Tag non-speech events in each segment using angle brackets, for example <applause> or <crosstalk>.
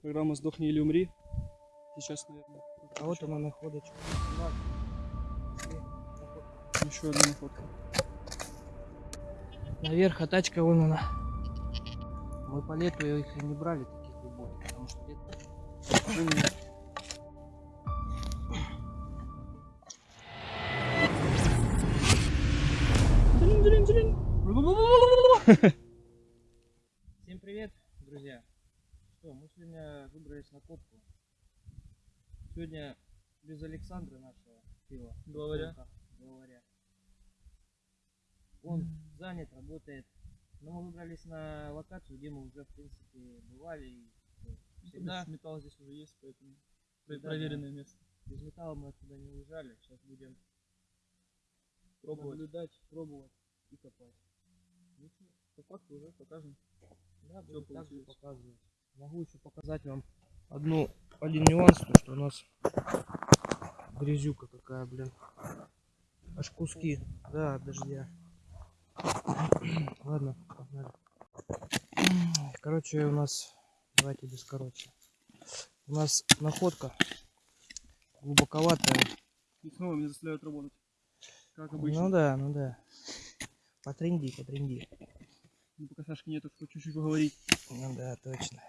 Программа «Сдохни или умри». Сейчас, наверное, А вот она находочка. еще одна находка. Наверх, а тачка вон она. Мы по лету их и не брали таких глубоких, потому что лето... Всем <laughs> привет, друзья. Что, мы сегодня выбрались на копку. Сегодня без Александра нашего пива. Главаря. Главаря. Он занят, работает. Но мы выбрались на локацию, где мы уже, в принципе, бывали. И ну, всегда металл здесь уже есть, поэтому Да, проверенное место. без металла мы отсюда не уезжали. Сейчас будем Пробовать. наблюдать, пробовать и копать. Ну чё, По факту уже покажем. Да, буду также показывать. Могу еще показать вам одну, один нюанс, то что у нас грязюка какая, блин. Аж куски, да, от дождя. <clears throat> Ладно, погнали. Короче, у нас, давайте без короче. У нас находка глубоковатая. И снова меня заставляют работать. Как обычно. Ну да, ну да. Потренди, потренди. Ну, пока Сашки нету, чтобы чуть-чуть поговорить. Ну да, точно.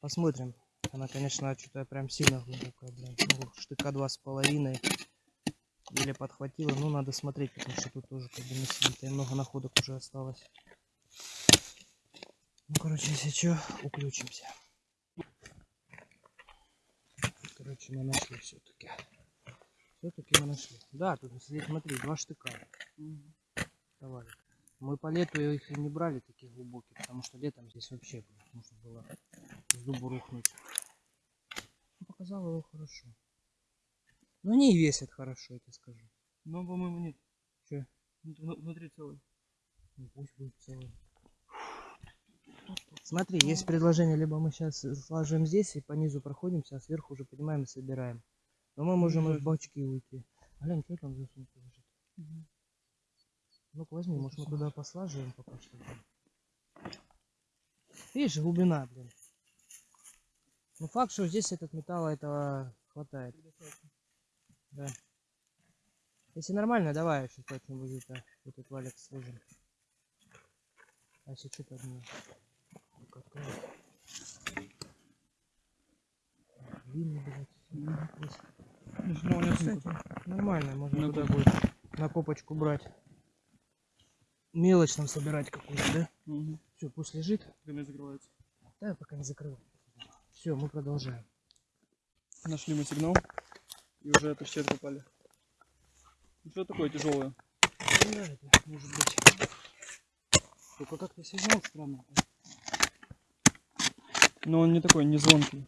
Посмотрим. Она, конечно, что-то прям сильно глубокая, блин. Ну, штыка два с половиной. Еле подхватила. Ну, надо смотреть, потому что тут тоже как бы не. И много находок уже осталось. Ну, короче, если что, уключимся. Короче, мы нашли все-таки. Все-таки мы нашли. Да, тут, смотри, два штыка. Давай. Мы по лету их и не брали таких глубоких, потому что летом здесь вообще блин, можно было с дубу рухнуть. Ну, Показала его хорошо. Но они и весят хорошо, я тебе скажу. Но, по-моему, нет. Че? Вну- Внутри целый. Ну, пусть будет целый. Смотри, есть предложение, либо мы сейчас сложим здесь и по низу проходимся, а сверху уже поднимаем и собираем. Но мы можем и в бачки уйти. Глянь, что там за сумка лежит? Ну-ка возьми, может мы туда послаживаем пока что. Видишь, глубина, блин. Ну факт, что здесь этот металла этого хватает. Да. Если нормально, давай еще как-нибудь это, этот валик сложим. А если что поднимем? Ну? Длинный, блядь. Ну, нормально, можно туда будет на копочку брать. Мелочь нам собирать какую-то, да? Угу. Все, пусть лежит. Конец закрывается. Да, пока не закрывай. Все, мы продолжаем. Нашли мы сигнал. И уже почти откопали. Ну, что такое тяжелое? Да, это может быть. Только как-то сигнал странно. Но он не такой, не звонкий.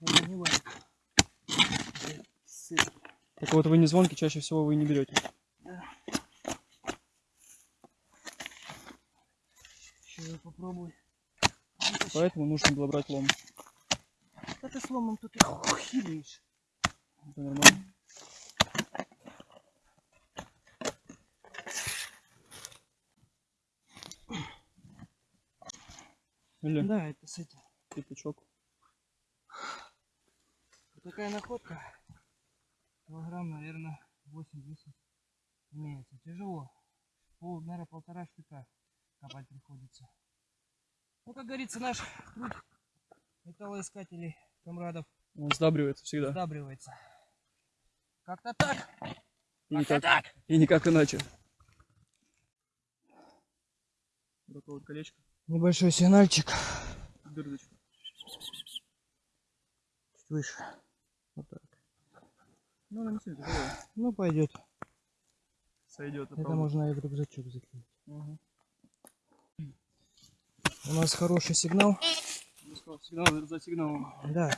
Не. Так вот вы не звонкий, чаще всего вы не берете. Еще я попробую. Поэтому нужно было брать лом. Да ты сломом тут и хилишь. Это нормально. Или Да, это с этим. пятачок. Вот такая находка. Килограмм, наверное, 8-10 имеется. Тяжело. Пол, наверное, полтора штука копать приходится. Ну, как говорится, наш труд металлоискателей, комрадов, Он сдабривается всегда. сдабривается. Как-то так. И никак, так. и никак иначе. Вот такое вот колечко. Небольшой сигнальчик. Дырочка. Чуть выше. Вот так. Ну, она не сильно тяжелая. Ну, пойдет. Сойдет. Это можно и в рюкзачок закинуть. Угу. У нас хороший сигнал. Сигнал за сигналом. Да.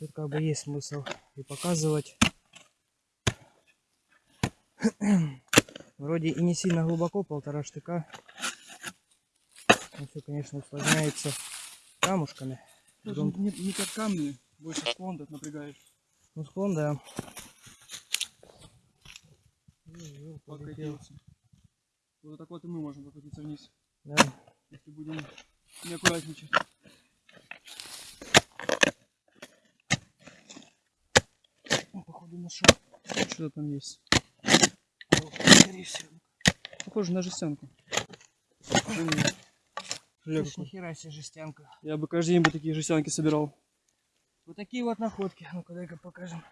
Тут как бы есть смысл и показывать. <clears throat> Вроде и не сильно глубоко, полтора штыка. Но все, конечно, усложняется камушками. Даже не, не как камни, больше склон так напрягает. Ну, склон, да. Полетел. Покатился. Вот так вот и мы можем покатиться вниз, Да если будем неаккуратничать. О, походу нашел. Что-то там есть. Похоже на жестянку. Я нихера себе жестянка. Я бы каждый день бы такие жестянки собирал. Вот такие вот находки. Ну-ка, дай-ка покажем.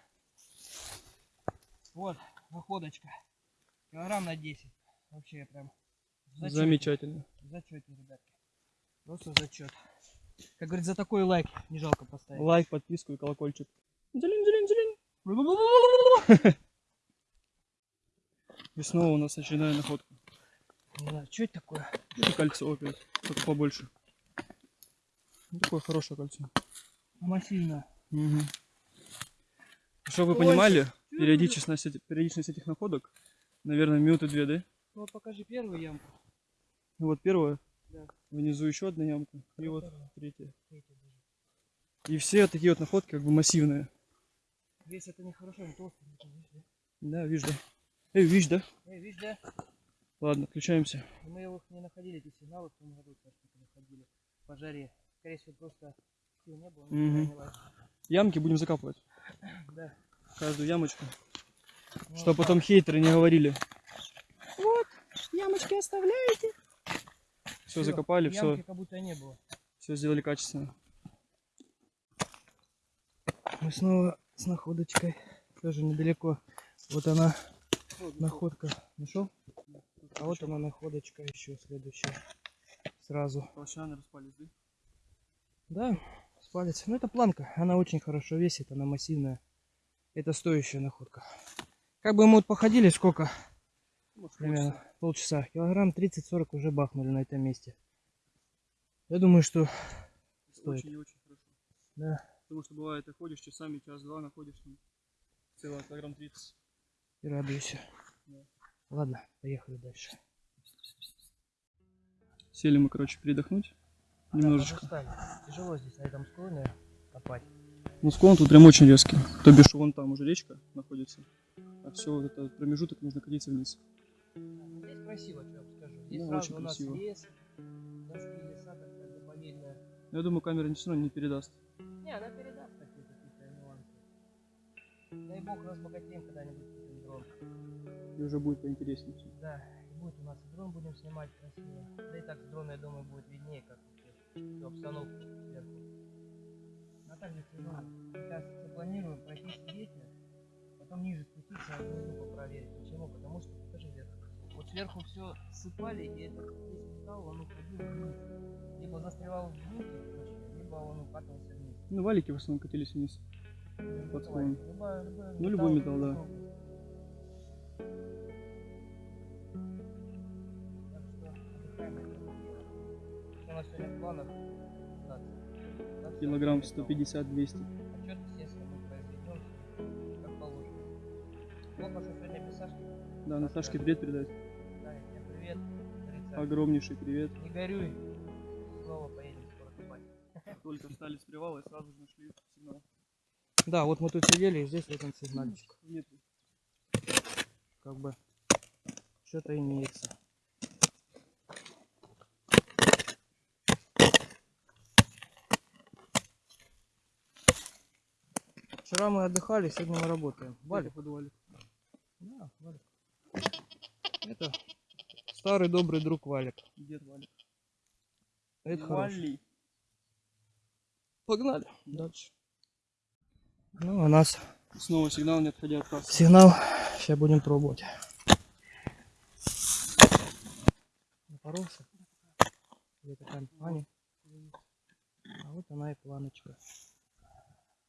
Вот, находочка. Килограмм на 10. Вообще я прям в зачёте. Замечательно. В зачете, ребятки. Просто зачет. Как говорит, за такой лайк не жалко поставить. Лайк, подписку и колокольчик. Дзелень, дзелень, дзелень. <laughs> И снова у нас очередная находка. Не знаю, что это такое? Это кольцо опять. Только побольше. Ну, такое хорошее кольцо. Массивно. Мгм. Чтобы вы Ой, понимали, периодичность, периодичность этих находок, наверное, минуты две, да? Ну вот покажи первую ямку. Вот первая, Да. внизу еще одна ямка, и вот Вторая. третья. И все такие вот находки как бы массивные. Весь это нехорошо, не толстый. да? Видишь, да? Эй, видишь, да? Эй, видишь, да? Ладно, включаемся. И Мы их не находили, эти сигналы в том году, кажется, когда ходили по жаре. Скорее всего, просто сил не было. Лазить. Ямки будем закапывать. <coughs> Да. Каждую ямочку. Ну, Чтобы вот потом хейтеры не говорили. Вот, ямочки оставляете. Все Всё, закопали, все, как будто не было. все сделали качественно. Мы снова с находочкой. Тоже недалеко. Вот она, находка. Нашел? А вот она находочка еще следующая. Сразу. Толщаны распались, да? Да, с палец. Ну это планка. Она очень хорошо весит, она массивная. Это стоящая находка. Как бы мы вот походили, сколько? Примерно полчаса. Килограмм 30-40 уже бахнули на этом месте. Я думаю, что стоит. Очень и очень хорошо. Да. Потому что бывает, ты ходишь часами, час-два находишь там целый килограмм 30. И радуйся. Да. Ладно, поехали дальше. Сели мы, короче, передохнуть немножечко. Устали. Тяжело здесь на этом склоне копать. Ну, склон тут прям очень резкий. То бишь, вон там уже речка находится. А все вот этот промежуток нужно катиться вниз. Здесь красиво, что я вам скажу. Здесь Да, сразу очень у нас красиво. лес. Дошли леса, так как заповедная. Но я думаю, камера не все равно не передаст. Не, она передаст такие какие-то нюансы. Дай бог разбогатеем когда-нибудь купим дрон. И уже будет поинтереснее. Да, и будет у нас и дрон будем снимать красиво. Да и так с дрона, я думаю, будет виднее, как всю обстановку сверху. А же ну, сейчас запланируем пройтись ветер, потом ниже спуститься, а внизу попроверить. Почему? Потому что, сверху все сыпали, и этот весь металл, он уходил вниз. Либо застревал в грунте, либо он укатывался вниз. Ну, валики в основном катились вниз. Под склон. Любая- любой Ну, любой металл, да. Килограмм готово. 150-200. Отчет, естественно, как положено. Сегодня. Да, Наташке привет передать. Да, Огромнейший привет. Не горюй. Снова поедем скоро купать. Только встали с привала и сразу же нашли сигнал. Да, вот мы тут сидели, и здесь один сигнальчик. Нет. Как бы что-то имеется. Вчера мы отдыхали, сегодня мы работаем. Валик. Валик. Да, Валик. Это старый добрый друг Валик. Дед Валик. Это хорошо. Вали. Погнали. Дальше. Ну, у нас Снова сигнал, не отходя от кассы. сигнал. Сейчас будем пробовать. Напоролся. Где такая Аня? А вот она и планочка.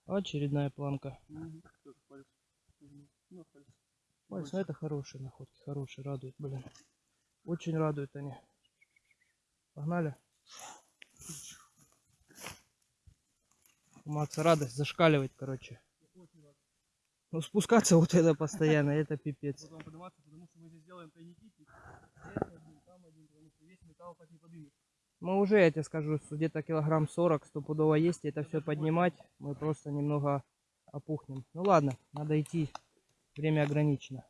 Очередная планка. Палец. Ну. Пальцы, ну это хорошие находки, хорошие, радуют, блин. Очень радуют они. Погнали. У Макса радость зашкаливает, короче. Ну спускаться вот это постоянно, это пипец. Потом подниматься, потому что мы здесь делаем тайники. Мы уже, я тебе скажу, где-то килограмм 40 стопудово есть, и это все поднимать, мы просто немного опухнем. Ну ладно, надо идти, время ограничено.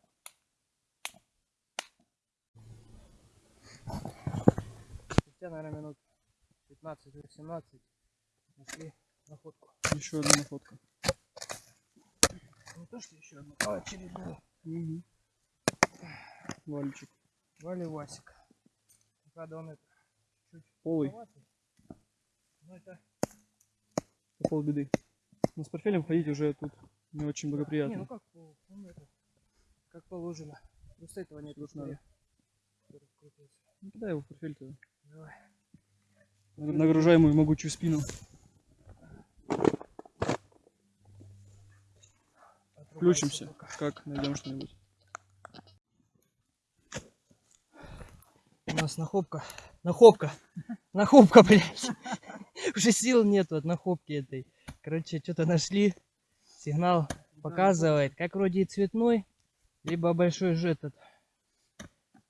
Спустя, наверное, минут 15-18 нашли находку. Еще одна находка. Вот что еще одну а, очередную. Угу. Вальчик. Вали Васик. Правда, он это чуть Полый. маловатый. Но это... Это полбеды. Но с портфелем ходить уже тут не очень Не, благоприятно. ну как, пол- он это, как положено. Просто этого нет Тут надо. Кидай его в портфель-то. Давай. Нагружай мою могучую спину. Включимся, как найдем что-нибудь. У нас нахопка. Нахопка. Нахопка, блядь. <laughs> Уже сил нету от нахопки этой. Короче, что-то нашли. Сигнал показывает. Как вроде и цветной, либо большой же этот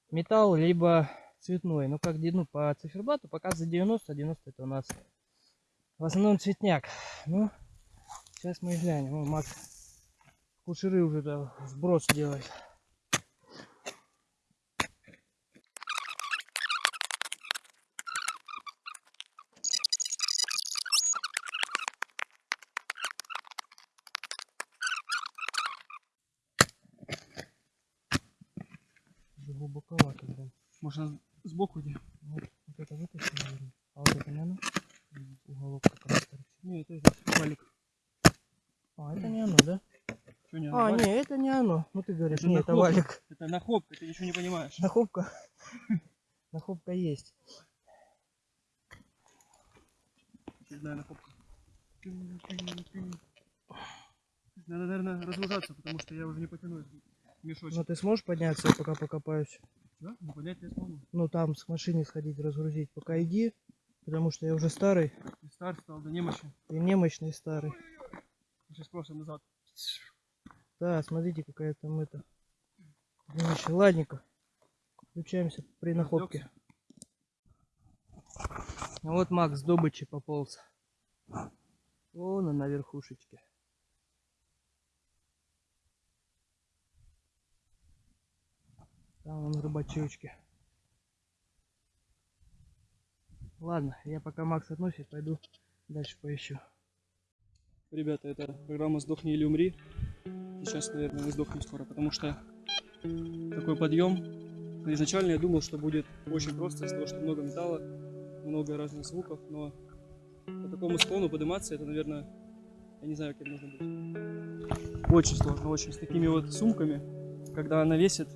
металл, либо цветной. Ну, как ну, по циферблату показывает 90, 90 это у нас в основном цветняк. Ну, сейчас мы глянем. О, Макс кушеры уже да, сброс делает. Глубоковато, блин. Можно сбоку иди. Вот, вот это вытащил, наверное. А вот это не оно? Уголок как раз торчит. Не, это этот валик. А, это не оно, да? Что не А, валик? не, это не оно. Ну ты говоришь, Это не, это валик. Это нахопка, ты ничего не понимаешь. Нахопка. <laughs> Нахопка есть. Очередная нахопка. Надо, наверное, разгружаться, потому что я уже не потяну мешочек. Но ты сможешь подняться, я пока покопаюсь? Да? Не поднять я смогу. Ну там с машины сходить, разгрузить. Пока иди, потому что я уже старый. И стар стал до немощи. И немощный старый. Сейчас просто назад. Да, смотрите, какая там это. Немощи. Ладненько. Включаемся при находке. Вот Макс с добычи пополз. Вон он на верхушечке. Там он рыбачочки. Ладно, я пока Макс относит, пойду дальше поищу. Ребята, это программа «Сдохни или умри». Сейчас, наверное, мы сдохнем скоро, потому что такой подъем. Изначально я думал, что будет очень просто, из-за того, что много металла, много разных звуков, но по такому склону подниматься, это, наверное, я не знаю, кем нужно быть. Очень сложно, очень. С такими вот сумками, когда она весит,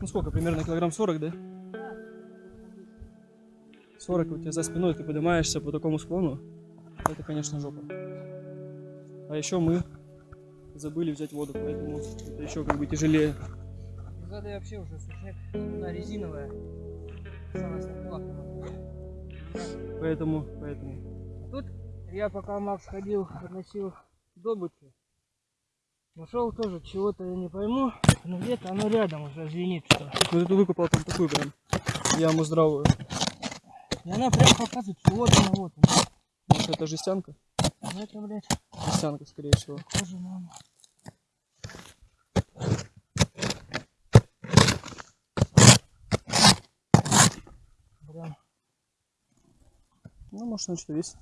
ну сколько, примерно килограмм 40, да? 40 у тебя за спиной, ты поднимаешься по такому склону, это, конечно, жопа. А еще мы забыли взять воду, поэтому это еще как бы тяжелее. Воды вообще уже сушняк, она резиновая. Поэтому, поэтому. Тут я пока Макс ходил, относил добычу. Нашел тоже чего-то я не пойму, но где-то оно рядом уже звенит что. Вот эту выкопал там такую прям яму здравую. И она прям показывает, что вот она, вот она. Может это жестянка? Ну это, блядь, Жестянка, скорее всего. на оно. Прям, Ну, может, она что-то весит.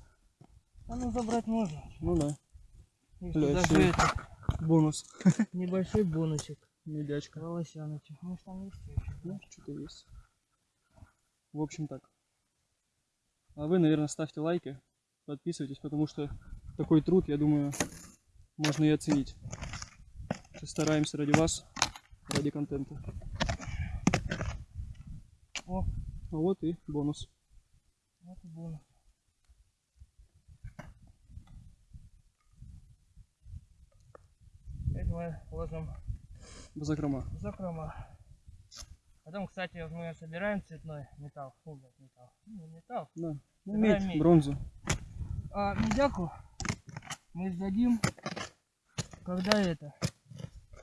а ну забрать можно. Ну да. И Бля, даже это, Бонус. небольшой бонусик. Медячка. Волосяночек. Может там есть еще? Ну, что-то есть. В общем так. А вы, наверное, ставьте лайки, подписывайтесь, потому что такой труд, я думаю, можно и оценить. Стараемся ради вас, ради контента. О, А вот и бонус. вот и бонус. Это мы ложим в закрома. Потом, кстати, мы собираем цветной металл. Фу, металл. Ну, не металл. Да. Ну, Собираем медь, медь. бронзу. А медяку мы сдадим, когда это.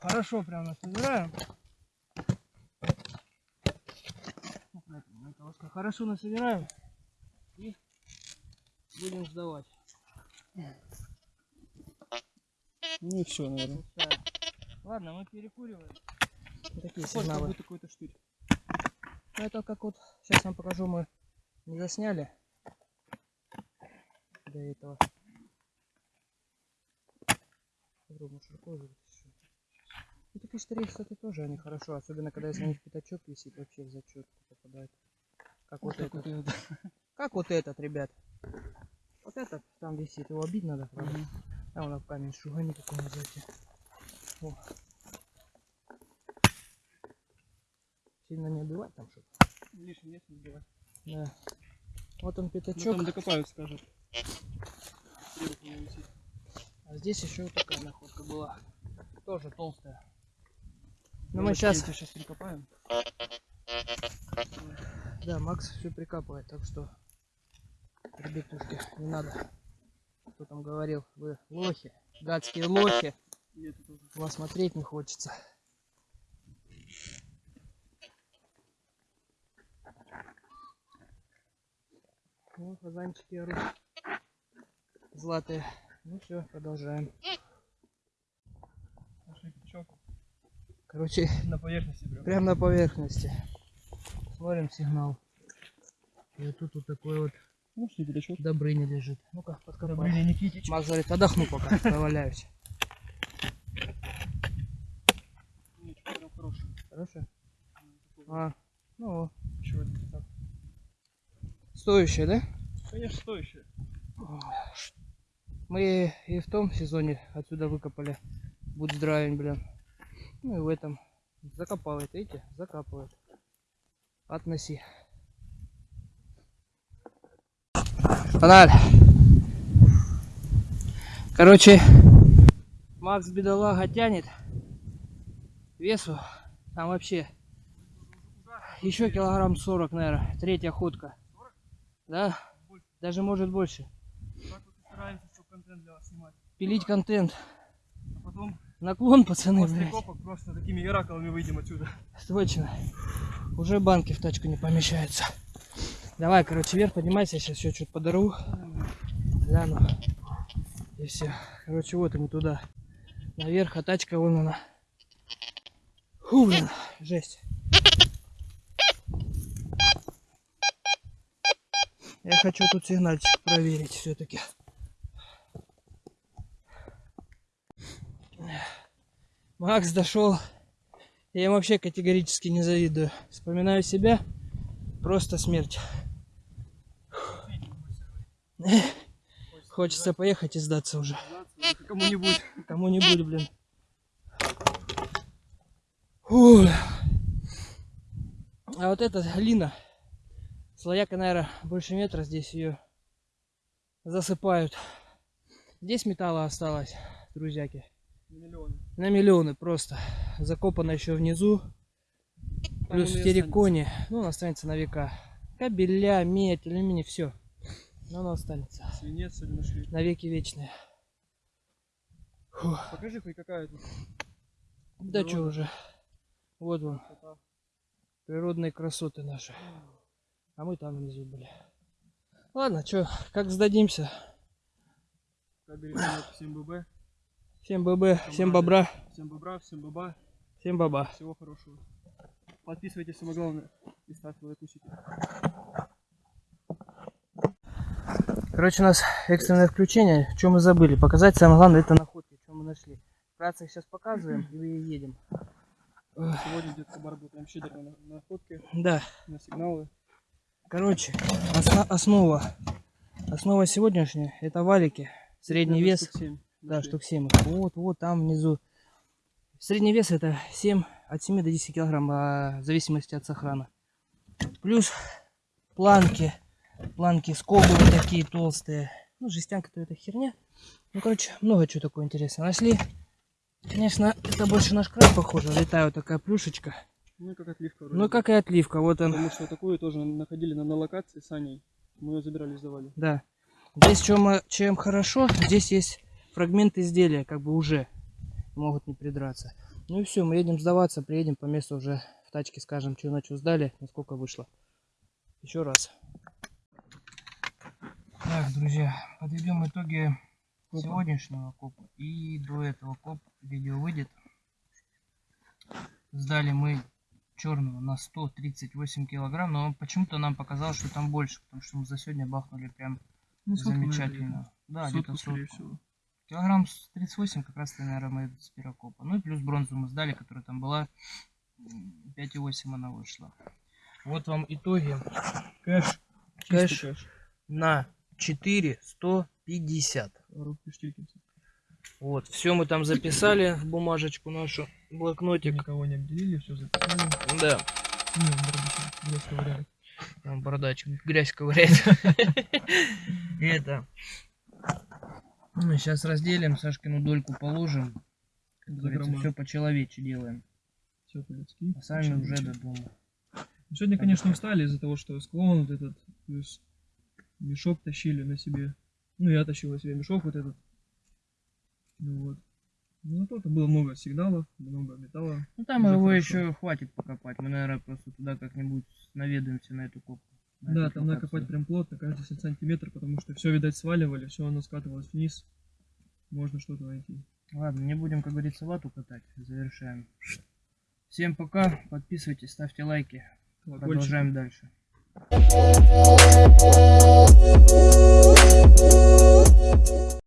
Хорошо прям насобираем. Вот на этом, на колоске. Хорошо насобираем и будем сдавать. Ну и все, наверное. Ладно, мы перекуриваем. Такие Сколько сигналы. будет какой-то штырь? Ну это как вот, сейчас вам покажу, мы не засняли до этого. Попробуем широко уже вытащить. Ну, такие штыри, кстати, тоже они хорошо, особенно когда если на них пятачок висит, вообще в зачет попадает. Как вот, Вот этот. вот. Как вот этот, ребят. Вот этот там висит, его обидно надо, правда? А он в камень шугани какой-нибудь. О. Сильно не убивать там что-то. Лишний нет, не делать. Да. Вот он Ну, пятачок. там докопают, скажут. А здесь еще вот такая находка была. Тоже толстая. Ну Ну, мы сейчас, сейчас прикопаем. да, Макс все прикапывает, так что, ребятушки, не надо. Кто там говорил, вы лохи, гадские лохи. И это тоже. Вас смотреть не хочется. Ну, фазанчики орут. Златые. Ну все, продолжаем. Короче, На поверхности прям. прям на поверхности. Смотрим сигнал. И вот тут вот такой вот Ну. Добрыня лежит. Ну-ка, подкопай. Добрыня Никитич. Макс говорит, отдохну пока, поваляюсь. Нет, что прям хороший. Хорошо? А, ну, Еще один пятак. Стоящая, да? Конечно, стоящий. Мы и в том сезоне отсюда выкопали. Будь здравен, блин. Ну и в этом. Закопывает, видите? Закапывает. Относи. Фональ. Короче, Макс бедолага тянет. Весу там вообще еще килограмм 40, наверное. Третья ходка. Да? Даже может больше. Так вот и стараемся, чтобы контент для вас снимать. Пилить контент. А потом Наклон, пацаны, после блядь. копок просто такими иракалами выйдем отсюда. Точно. Уже банки в тачку не помещаются. Давай, короче, вверх поднимайся, я сейчас еще что-то подару. Гляну. И все. Короче, вот ему туда. Наверх, а тачка вон она. Фу, блин, жесть. Я хочу тут сигнальчик проверить все-таки. Макс дошел. Я им вообще категорически не завидую. Вспоминаю себя. Просто смерть. Хочется поехать и сдаться уже. Кому-нибудь. Кому-нибудь, блин. Фу. А вот эта глина, слояка, наверное, больше метра здесь ее засыпают. Здесь металла осталось, друзьяки. Миллионы. На миллионы просто. Закопано еще внизу. Там Плюс он в терриконе. Ну, он останется на века. Кабеля, медь, алюминий, все. Но оно останется. останется. Свинец сегодня нашли. На веки вечные. Фух. Покажи хоть какая тут. Да что уже. Вот красота. природные красоты наши. А мы там внизу были. Ладно, что, как сдадимся? Всем ББ. Всем ББ, всем бобра, Всем бобра, всем баба. всем баба. Всего хорошего. Подписывайтесь, самое главное. И ставьте лайкусики. Короче, у нас экстренное включение. Что мы забыли? Показать самое главное это находки, что мы нашли. Вкратце их сейчас показываем и едем. Сегодня детка бар был прям щедр на, на находки, Да, на сигналы. Короче, осна- основа. Основа сегодняшняя это валики. Средний Наверное, вес. штук семь Да, нашли. штук 7. Вот, вот там внизу. Средний вес это 7, от 7 до 10 килограмм, а, в зависимости от сохрана. Плюс планки. Планки скобы вот такие толстые. Ну, жестянка-то это херня. Ну, короче, много чего такого интересного нашли. Конечно, это больше наш краб похоже. Летает вот такая плюшечка. Ну и как отливка вроде. Ну, как и отливка. Вот он. Потому что такую тоже находили на, на локации с Аней. Мы ее забирали, сдавали. Да. Здесь чем, э, чем хорошо, здесь есть фрагмент изделия, как бы уже могут не придраться. Ну и все, мы едем сдаваться, приедем по месту уже в тачке, скажем, что на что сдали, насколько вышло. Еще раз. Так, друзья, подведем итоги сегодняшнего копа. И до этого коп видео выйдет. Сдали мы черного на 138 килограмм, но почему-то нам показалось, что там больше, потому что мы за сегодня бахнули прям Ну, замечательно. Да, где-то сотку. всего. Килограмм с 38 как раз, наверное, мы с пирокопа. Ну и плюс бронзу мы сдали, которая там была. м, 5,8 она вышла. Вот вам итоги. Кэш. Кэш кэш. на 4,150. Коробки Штилькинса. Вот, все мы там записали в бумажечку нашу, блокнотик. Никого не обделили, все записали. Да, Не, барабан, грязь ковыряет. там бардачик, грязь ковыряет. Это. Сейчас разделим, Сашкину дольку положим. Все по-человече делаем. Все по-людски. А сами уже до дома. Ну, Сегодня, конечно, устали из-за того, что склон вот этот, плюс мешок тащили на себе. Ну, я тащил на себе мешок вот этот. Вот. Ну, тут было много сигналов, много металла. Ну, там Уже его хорошо. еще хватит покопать. Мы, наверное, просто туда как-нибудь наведаемся на эту копку. На да, там надо копать прям плотно, каждый сантиметр, потому что все, видать, сваливали, все оно скатывалось вниз. Можно что-то найти. Ладно, не будем, как говорится, вату катать. Завершаем. Всем пока. Подписывайтесь, ставьте лайки. Продолжаем дальше. Thank you.